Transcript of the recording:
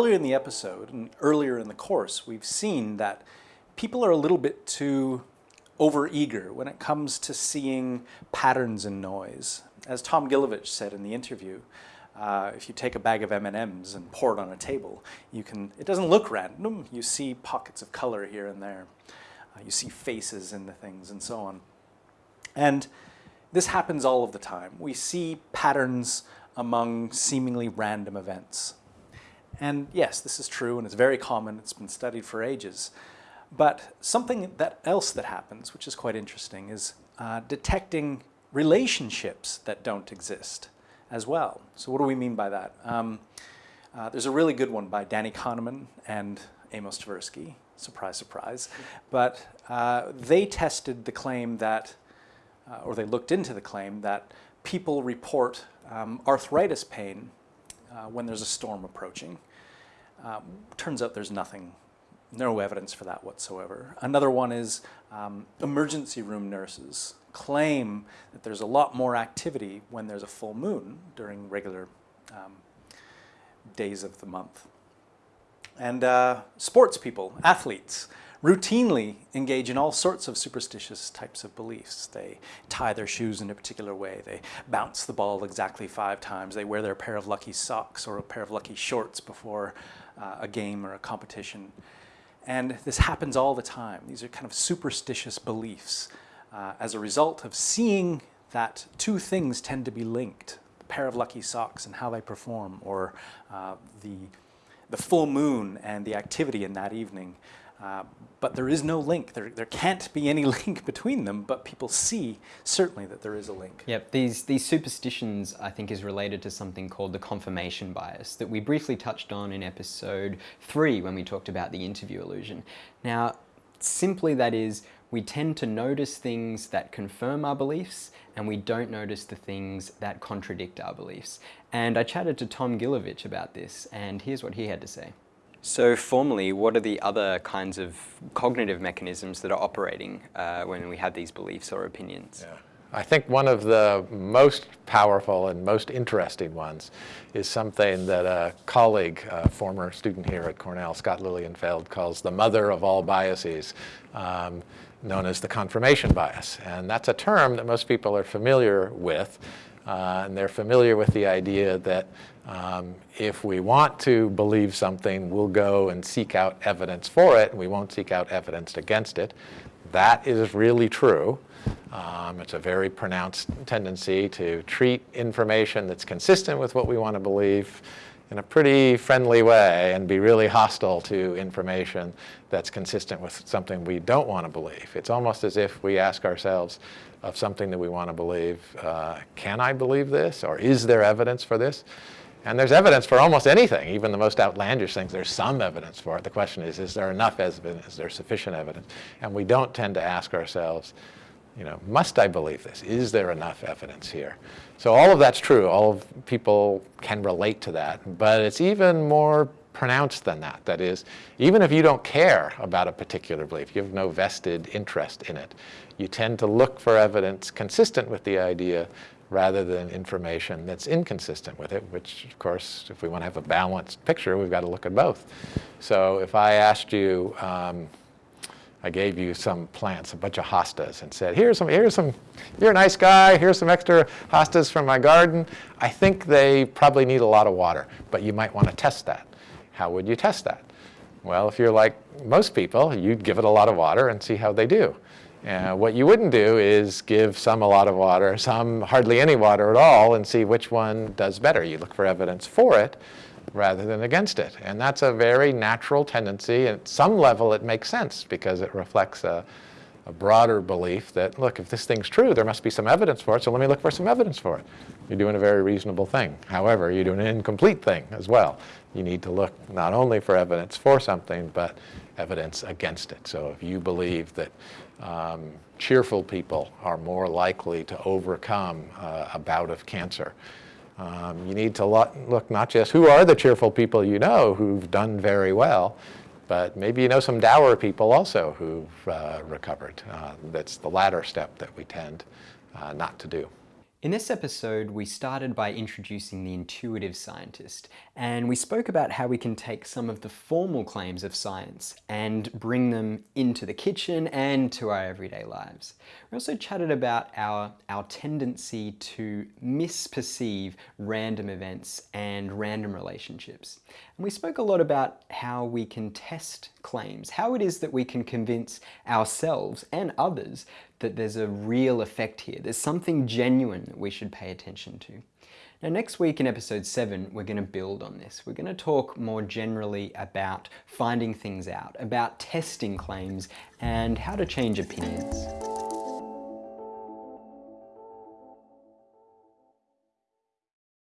earlier in the episode and earlier in the course, we've seen that people are a little bit too overeager when it comes to seeing patterns in noise. As Tom Gilovich said in the interview, uh, if you take a bag of M&Ms and pour it on a table, you can, it doesn't look random. You see pockets of color here and there. Uh, you see faces in the things and so on. And this happens all of the time. We see patterns among seemingly random events. And yes, this is true and it's very common. It's been studied for ages. But something that else that happens, which is quite interesting, is uh, detecting relationships that don't exist as well. So what do we mean by that? Um, uh, there's a really good one by Danny Kahneman and Amos Tversky, surprise, surprise. But uh, they tested the claim that, uh, or they looked into the claim that people report um, arthritis pain uh, when there's a storm approaching. Um, turns out there's nothing, no evidence for that whatsoever. Another one is um, emergency room nurses claim that there's a lot more activity when there's a full moon during regular um, days of the month. And uh, sports people, athletes, routinely engage in all sorts of superstitious types of beliefs. They tie their shoes in a particular way. They bounce the ball exactly five times. They wear their pair of lucky socks or a pair of lucky shorts before uh, a game or a competition. And this happens all the time. These are kind of superstitious beliefs uh, as a result of seeing that two things tend to be linked, the pair of lucky socks and how they perform, or uh, the, the full moon and the activity in that evening. Uh, but there is no link. There, there can't be any link between them, but people see certainly that there is a link. Yep, these, these superstitions I think is related to something called the confirmation bias that we briefly touched on in episode three when we talked about the interview illusion. Now, simply that is we tend to notice things that confirm our beliefs and we don't notice the things that contradict our beliefs. And I chatted to Tom Gilovich about this and here's what he had to say. So formally, what are the other kinds of cognitive mechanisms that are operating uh, when we have these beliefs or opinions? Yeah. I think one of the most powerful and most interesting ones is something that a colleague, a former student here at Cornell, Scott Lilienfeld, calls the mother of all biases. Um, known as the confirmation bias. And that's a term that most people are familiar with. Uh, and they're familiar with the idea that um, if we want to believe something, we'll go and seek out evidence for it, and we won't seek out evidence against it. That is really true. Um, it's a very pronounced tendency to treat information that's consistent with what we want to believe in a pretty friendly way and be really hostile to information that's consistent with something we don't want to believe. It's almost as if we ask ourselves of something that we want to believe, uh, can I believe this or is there evidence for this? And there's evidence for almost anything, even the most outlandish things. There's some evidence for it. The question is, is there enough evidence? Is there sufficient evidence? And we don't tend to ask ourselves, you know, must I believe this? Is there enough evidence here? So all of that's true. All of people can relate to that. But it's even more pronounced than that. That is, even if you don't care about a particular belief, you have no vested interest in it, you tend to look for evidence consistent with the idea rather than information that's inconsistent with it, which of course, if we want to have a balanced picture, we've got to look at both. So if I asked you, um, I gave you some plants, a bunch of hostas, and said, here's some, here's some, you're a nice guy, here's some extra hostas from my garden. I think they probably need a lot of water, but you might want to test that. How would you test that? Well, if you're like most people, you'd give it a lot of water and see how they do. What you wouldn't do is give some a lot of water, some hardly any water at all, and see which one does better. You look for evidence for it rather than against it. And that's a very natural tendency. At some level, it makes sense because it reflects a, a broader belief that, look, if this thing's true, there must be some evidence for it, so let me look for some evidence for it. You're doing a very reasonable thing. However, you're doing an incomplete thing as well. You need to look not only for evidence for something, but evidence against it. So if you believe that um, cheerful people are more likely to overcome uh, a bout of cancer, um, you need to look not just who are the cheerful people you know who've done very well, but maybe you know some dour people also who've uh, recovered. Uh, that's the latter step that we tend uh, not to do. In this episode, we started by introducing the intuitive scientist, and we spoke about how we can take some of the formal claims of science and bring them into the kitchen and to our everyday lives. We also chatted about our, our tendency to misperceive random events and random relationships. And we spoke a lot about how we can test claims, how it is that we can convince ourselves and others that there's a real effect here. There's something genuine that we should pay attention to. Now, next week in episode 7, we're going to build on this. We're going to talk more generally about finding things out, about testing claims, and how to change opinions.